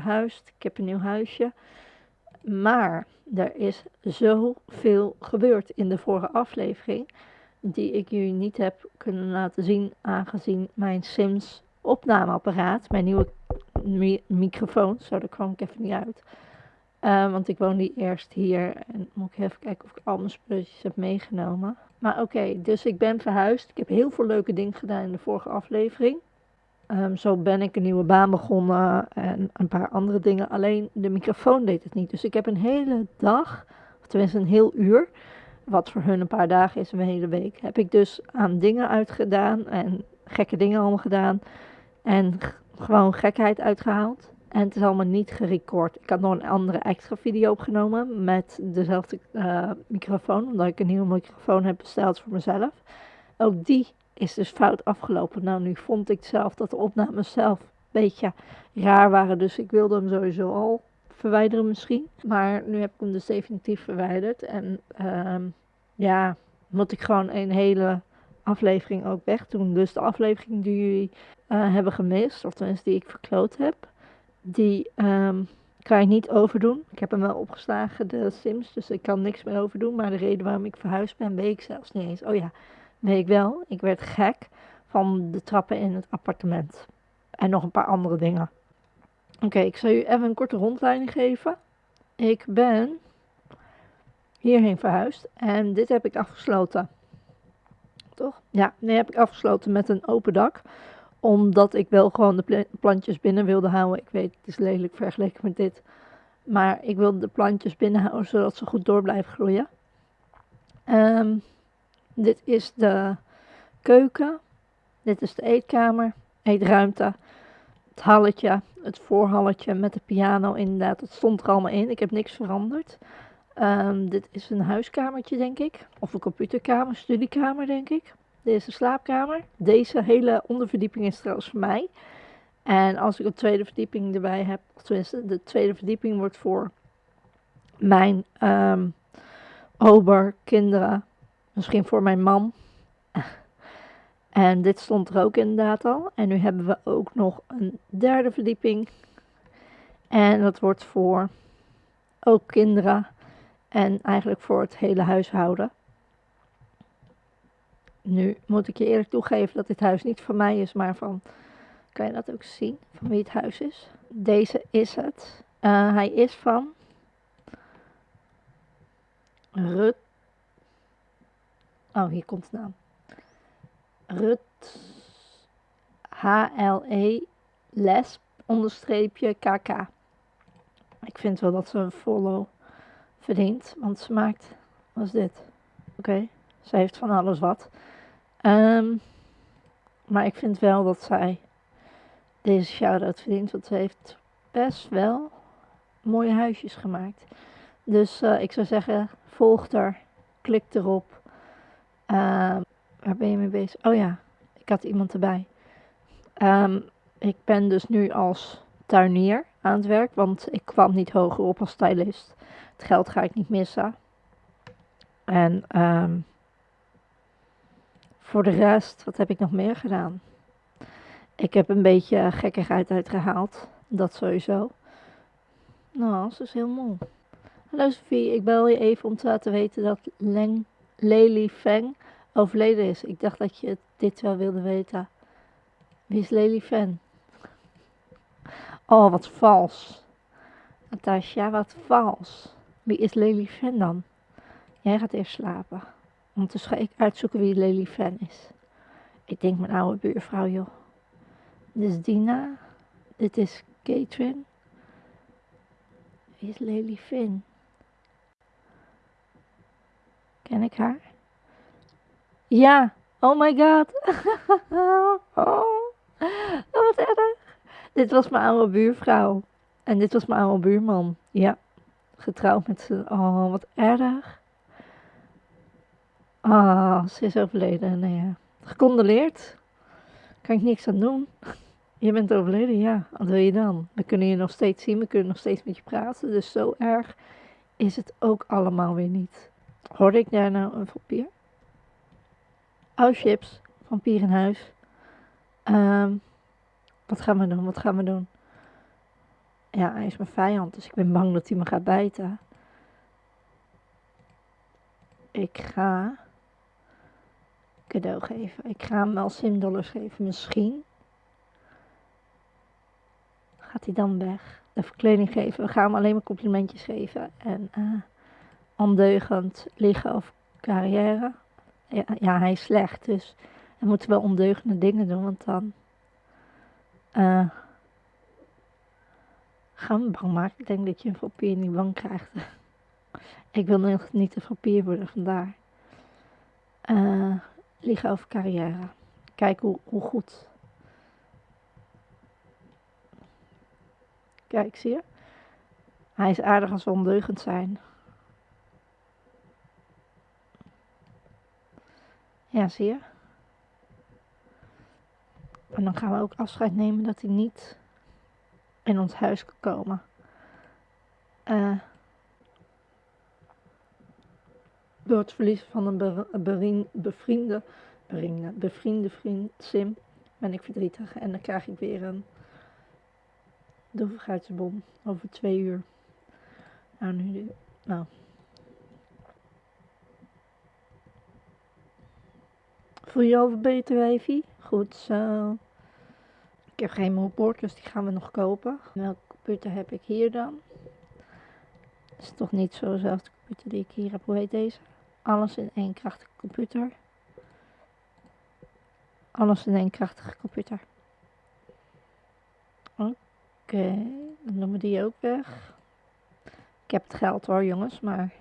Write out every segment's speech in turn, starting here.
verhuisd. Ik heb een nieuw huisje. Maar er is zoveel gebeurd in de vorige aflevering. Die ik jullie niet heb kunnen laten zien. Aangezien mijn Sims opnameapparaat, mijn nieuwe mi microfoon, zo daar kwam ik even niet uit. Uh, want ik woon eerst hier en moet ik even kijken of ik al mijn spulletjes heb meegenomen. Maar oké, dus ik ben verhuisd. Ik heb heel veel leuke dingen gedaan in de vorige aflevering. Um, zo ben ik een nieuwe baan begonnen en een paar andere dingen. Alleen de microfoon deed het niet. Dus ik heb een hele dag, of tenminste een heel uur, wat voor hun een paar dagen is, een hele week, heb ik dus aan dingen uitgedaan en gekke dingen allemaal gedaan. En gewoon gekheid uitgehaald. En het is allemaal niet gerecord. Ik had nog een andere extra video opgenomen met dezelfde uh, microfoon. Omdat ik een nieuwe microfoon heb besteld voor mezelf. Ook die is dus fout afgelopen. Nou, nu vond ik zelf dat de opnames zelf een beetje raar waren. Dus ik wilde hem sowieso al verwijderen misschien. Maar nu heb ik hem dus definitief verwijderd. En uh, ja, moet ik gewoon een hele aflevering ook wegdoen. Dus de aflevering die jullie uh, hebben gemist, of tenminste die ik verkloot heb, die um, kan je niet overdoen. Ik heb hem wel opgeslagen, de Sims, dus ik kan niks meer overdoen. Maar de reden waarom ik verhuisd ben, weet ik zelfs niet eens. Oh ja, weet ik wel. Ik werd gek van de trappen in het appartement. En nog een paar andere dingen. Oké, ik zal u even een korte rondleiding geven. Ik ben hierheen verhuisd en dit heb ik afgesloten. Toch? Ja, nee, heb ik afgesloten met een open dak omdat ik wel gewoon de plantjes binnen wilde houden. Ik weet, het is lelijk vergeleken met dit. Maar ik wilde de plantjes binnen houden, zodat ze goed door blijven groeien. Um, dit is de keuken. Dit is de eetkamer, eetruimte. Het halletje, het voorhalletje met de piano inderdaad. Het stond er allemaal in. Ik heb niks veranderd. Um, dit is een huiskamertje, denk ik. Of een computerkamer, studiekamer, denk ik. Dit is de slaapkamer. Deze hele onderverdieping is trouwens voor mij. En als ik een tweede verdieping erbij heb, of tenminste, de tweede verdieping wordt voor mijn um, kinderen, misschien voor mijn man. En dit stond er ook inderdaad al. En nu hebben we ook nog een derde verdieping. En dat wordt voor ook kinderen en eigenlijk voor het hele huishouden. Nu moet ik je eerlijk toegeven dat dit huis niet van mij is, maar van, kan je dat ook zien, van wie het huis is? Deze is het. Uh, hij is van Rut. Oh, hier komt de naam. Rut H-L-E les onderstreepje KK. Ik vind wel dat ze een follow verdient, want ze maakt, wat is dit? Oké, ze heeft van alles wat. Um, maar ik vind wel dat zij deze shout-out verdient, want ze heeft best wel mooie huisjes gemaakt. Dus uh, ik zou zeggen, volg haar, klik erop. Uh, waar ben je mee bezig? Oh ja, ik had iemand erbij. Um, ik ben dus nu als tuinier aan het werk, want ik kwam niet hoger op als stylist. Het geld ga ik niet missen. En um, voor de rest, wat heb ik nog meer gedaan? Ik heb een beetje gekkigheid uitgehaald. Dat sowieso. Nou, dat is heel mooi. Hallo Sophie, ik bel je even om te laten weten dat Leng Lely Feng overleden is. Ik dacht dat je dit wel wilde weten. Wie is Lely Feng? Oh, wat vals. Natasja, wat vals. Wie is Lely Feng dan? Jij gaat eerst slapen. Ondertussen ga ik uitzoeken wie Lely Fan is. Ik denk mijn oude buurvrouw, joh. Dit is Dina. Dit is Catherine. Wie is Lely Finn? Ken ik haar? Ja. Oh my god. oh. wat erg. Dit was mijn oude buurvrouw. En dit was mijn oude buurman. Ja. Getrouwd met ze. Oh, wat erg. Ah, ze is overleden. Nee, ja. Gecondoleerd. Kan ik niks aan doen. Je bent overleden, ja. Wat wil je dan? We kunnen je nog steeds zien, we kunnen nog steeds met je praten. Dus zo erg is het ook allemaal weer niet. Hoorde ik daar nou een vampier? Oh, chips. Vampier in huis. Um, wat gaan we doen? Wat gaan we doen? Ja, hij is mijn vijand, dus ik ben bang dat hij me gaat bijten. Ik ga cadeau geven. Ik ga hem wel simdollars geven, misschien. Gaat hij dan weg? De verkleding geven. We gaan hem alleen maar complimentjes geven. En uh, ondeugend liggen of carrière. Ja, hij is slecht, dus we moeten wel ondeugende dingen doen, want dan uh, gaan we bang maken. Ik denk dat je een papier niet bang krijgt. ik wil nog niet een papier worden, vandaar. Uh, liggen over carrière. Kijk hoe, hoe goed. Kijk, zie je? Hij is aardig als ondeugend zijn. Ja, zie je? En dan gaan we ook afscheid nemen dat hij niet in ons huis kan komen. Uh, door het verliezen van een bevriende, bevriende, bevriende vriend, Sim, ben ik verdrietig. En dan krijg ik weer een droevigheidsbom over twee uur. Nou, nu, nou. Voel je al beter, wijfie? Goed zo. Ik heb geen moodboard, dus die gaan we nog kopen. Welke computer heb ik hier dan? Het is toch niet zo dezelfde computer die ik hier heb. Hoe heet deze? Alles in één krachtige computer. Alles in één krachtige computer. Oké, dan doen we die ook weg. Ik heb het geld hoor jongens, maar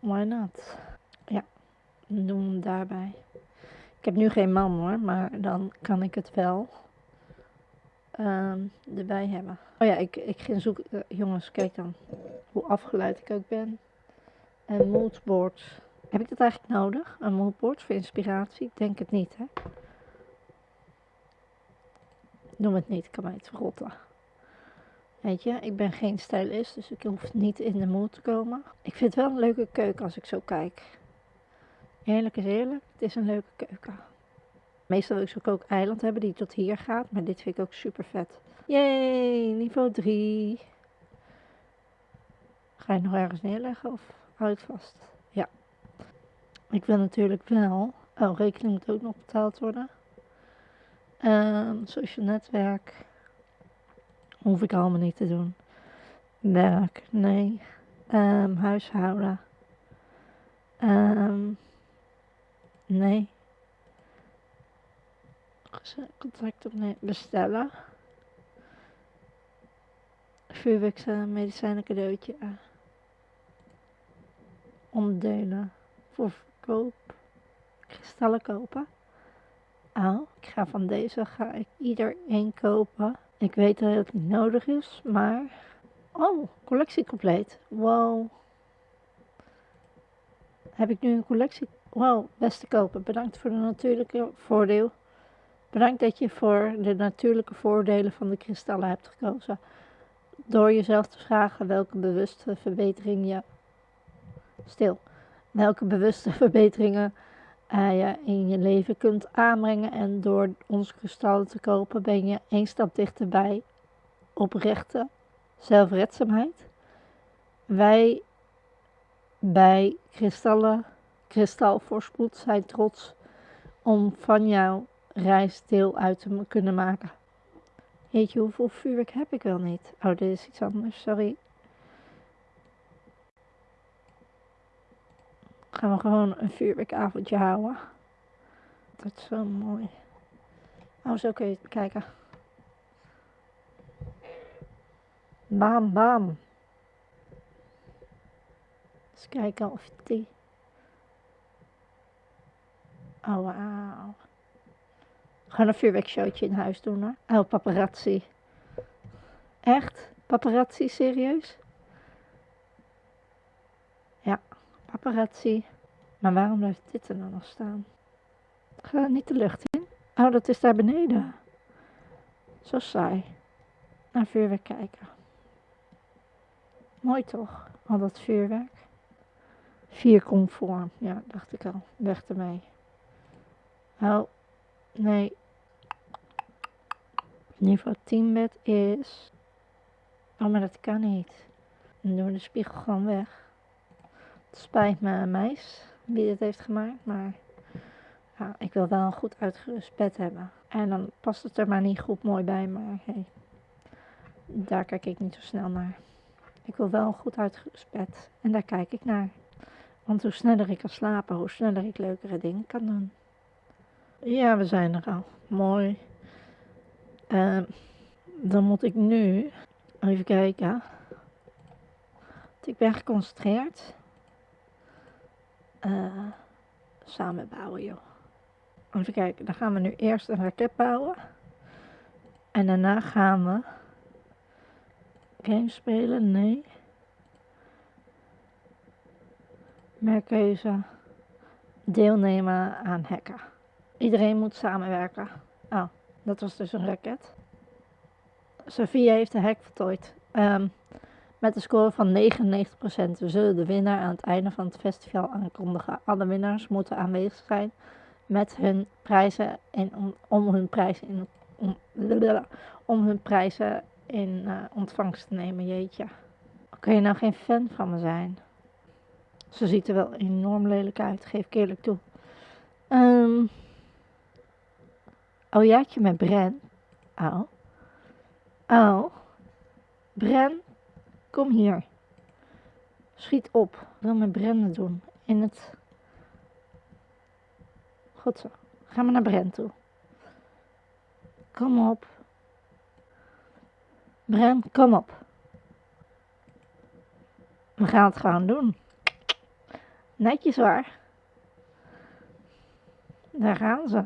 why not? Ja, dan doen we hem daarbij. Ik heb nu geen man hoor, maar dan kan ik het wel um, erbij hebben. Oh ja, ik, ik ging zoeken. Uh, jongens, kijk dan hoe afgeleid ik ook ben. En moodboard. Heb ik dat eigenlijk nodig? Een moodboard voor inspiratie? Ik denk het niet, hè? Noem het niet, ik kan mij het verrotten. Weet je, ik ben geen stylist, dus ik hoef niet in de mood te komen. Ik vind het wel een leuke keuken als ik zo kijk. Eerlijk is eerlijk, het is een leuke keuken. Meestal wil ik zo'n eiland hebben die tot hier gaat, maar dit vind ik ook super vet. Yay, niveau 3. Ga je nog ergens neerleggen of hou je vast? Ja. Ik wil natuurlijk wel, oh rekening moet ook nog betaald worden. Um, social netwerk. Hoef ik allemaal niet te doen. Werk, nee. Um, huishouden. Um, nee. Contact opnemen. Bestellen. Vuurwerks medicijnen cadeautje. Onderdelen. Voor verkoop. Kristallen kopen. Oh, ik ga van deze ga ik ieder één kopen. Ik weet dat het niet nodig is, maar... Oh, collectie compleet. Wow. Heb ik nu een collectie? Wow, beste kopen. Bedankt voor de natuurlijke voordeel. Bedankt dat je voor de natuurlijke voordelen van de kristallen hebt gekozen. Door jezelf te vragen welke bewuste verbetering je... Stil. Welke bewuste verbeteringen uh, je in je leven kunt aanbrengen. En door onze kristallen te kopen ben je één stap dichterbij oprechte zelfredzaamheid. Wij bij kristallen, kristalvoorspoed zijn trots om van jouw reis deel uit te kunnen maken. Weet je hoeveel vuurwerk heb ik wel niet? Oh, dit is iets anders, sorry. Gaan we gewoon een vuurwerkavondje houden. Dat is zo mooi. Oh, zo kun je kijken. Bam, bam. Eens kijken of die... Oh, wauw. Gewoon een vuurwerkshowtje in huis doen hoor. Oh, paparazzi. Echt? Paparazzi, serieus? Ja, paparazzi. Maar waarom blijft dit er dan nog staan? Ga niet de lucht in. Oh, dat is daar beneden. Zo saai. Naar vuurwerk kijken. Mooi toch? Al dat vuurwerk. Vier conform. Ja, dacht ik al. Weg ermee. Oh, nee. Niveau 10 bed is Oh, maar dat kan niet. Dan doen we de spiegel gewoon weg. Het spijt me, meis, wie het heeft gemaakt, maar ja, ik wil wel een goed uitgerust bed hebben. En dan past het er maar niet goed mooi bij, maar hey, daar kijk ik niet zo snel naar. Ik wil wel een goed uitgerust bed en daar kijk ik naar. Want hoe sneller ik kan slapen, hoe sneller ik leukere dingen kan doen. Ja, we zijn er al. Mooi. Uh, dan moet ik nu even kijken. Ik ben geconcentreerd. Uh, samen bouwen, joh. Even kijken, dan gaan we nu eerst een raket bouwen. En daarna gaan we games spelen, nee. Merkkeuze. Deelnemen aan hacken. Iedereen moet samenwerken. Oh, dat was dus een raket. Sophia heeft de hack voltooid. Um, met een score van 99%. We zullen de winnaar aan het einde van het festival aankondigen. Alle winnaars moeten aanwezig zijn met hun prijzen en om, om hun prijzen in om, om hun prijzen in uh, ontvangst te nemen, jeetje. Kun je nou geen fan van me zijn? Ze ziet er wel enorm lelijk uit, geef ik eerlijk toe. Um, oh jaatje met Bren. Oh. Oh. Bren, kom hier. Schiet op. Ik wil met Bren doen. In het Goed zo. Ga maar naar Brent toe. Kom op. Brent, kom op. We gaan het gewoon doen. Netjes waar. Daar gaan ze.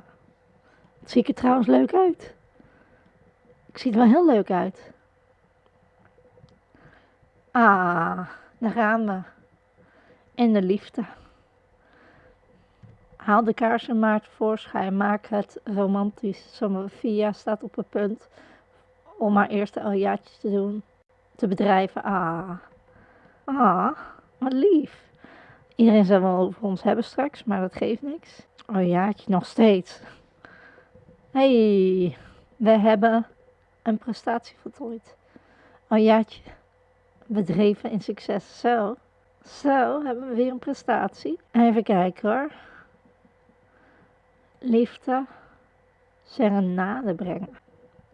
Het ziet er trouwens leuk uit. Ik zie er wel heel leuk uit. Ah, daar gaan we. In de liefde. Haal de kaarsen maar tevoorschijn. Maak het romantisch. Sophia staat op het punt om haar eerste aljaatje te doen. Te bedrijven. Ah. Ah, wat lief. Iedereen zal wel over ons hebben straks, maar dat geeft niks. Aljaatje nog steeds. Hey, we hebben een prestatie voltooid. Aljaatje bedreven in succes. Zo. Zo, hebben we weer een prestatie. Even kijken hoor liefde serenade brengen.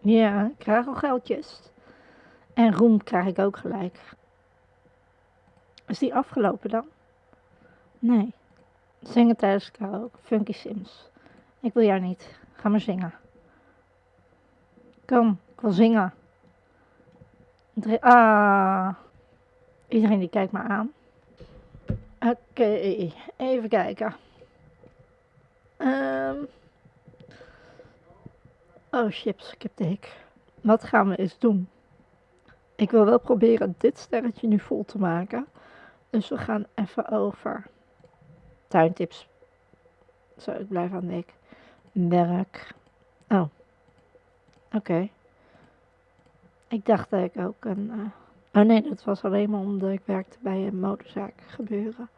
Ja, ik krijg al geldjes. En roem krijg ik ook gelijk. Is die afgelopen dan? Nee. Zingen tijdens karaoke. Funky Sims. Ik wil jou niet. Ga maar zingen. Kom, ik wil zingen. ah. Iedereen die kijkt me aan. Oké, even kijken. Um, oh chips, ik heb de hik. Wat gaan we eens doen? Ik wil wel proberen dit sterretje nu vol te maken. Dus we gaan even over tuintips. Zo, ik blijf aan de Werk. Oh. Oké. Ik dacht dat ik ook een... Uh... Oh nee, dat was alleen maar omdat ik werkte bij een motorzaak gebeuren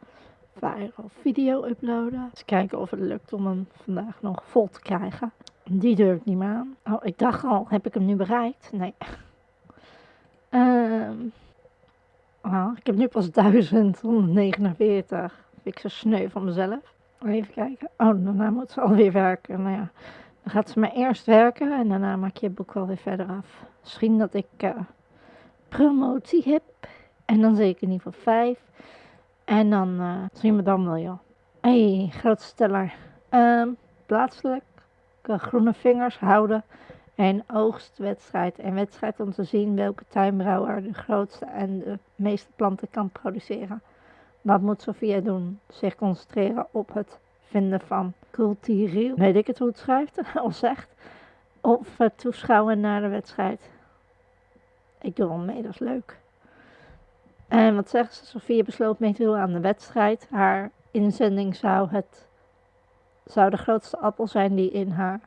viral video uploaden. Eens kijken of het lukt om hem vandaag nog vol te krijgen. Die durf ik niet meer aan. Oh, ik dacht al, heb ik hem nu bereikt? Nee. Um, oh, ik heb nu pas 1149. Vind ik zo sneu van mezelf. Even kijken. Oh, daarna moet ze alweer werken. Nou ja, dan gaat ze maar eerst werken en daarna maak je het boek wel weer verder af. Misschien dat ik uh, promotie heb. En dan zeker niet van 5. En dan uh, zien we dan wel, joh. hey, grootsteller. Um, plaatselijk groene vingers houden en oogstwedstrijd. En wedstrijd om te zien welke tuinbrouwer de grootste en de meeste planten kan produceren. Wat moet Sofia doen? Zich concentreren op het vinden van cultureel, weet ik het hoe het schrijft of zegt, of het toeschouwen naar de wedstrijd. Ik doe wel mee, dat is leuk. En wat zegt ze? Sofia besloot mee te doen aan de wedstrijd. Haar inzending zou, het, zou de grootste appel zijn die in haar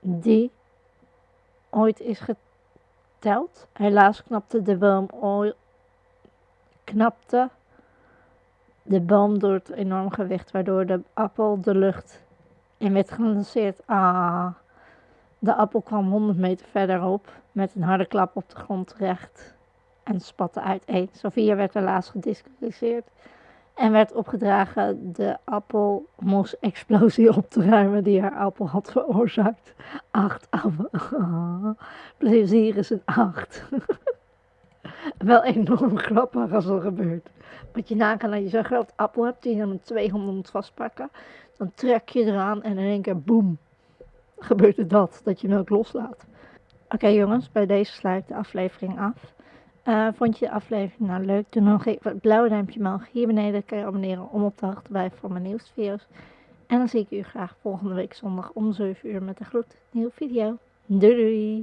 die ooit is geteld. Helaas knapte de boom ooit, knapte de boom door het enorm gewicht, waardoor de appel de lucht in werd gelanceerd. Ah, de appel kwam 100 meter verderop met een harde klap op de grond terecht en spatte uiteen. Sophia werd helaas gedisqualificeerd en werd opgedragen de appelmos-explosie op te ruimen die haar appel had veroorzaakt. Acht appel. Oh, plezier is een acht. Wel enorm grappig als er gebeurt. Moet je nagaan dat je zo'n groot appel hebt die je dan met twee handen moet vastpakken. Dan trek je eraan en in één keer boem. Gebeurt er dat, dat je melk loslaat. Oké jongens, bij deze sluit de aflevering af. Uh, vond je de aflevering nou leuk? Doe nog even het blauwe duimpje omhoog. Hier beneden kan je abonneren om op de hoogte te blijven voor mijn nieuwste video's. En dan zie ik u graag volgende week zondag om 7 uur met een gloednieuwe video. Doei doei!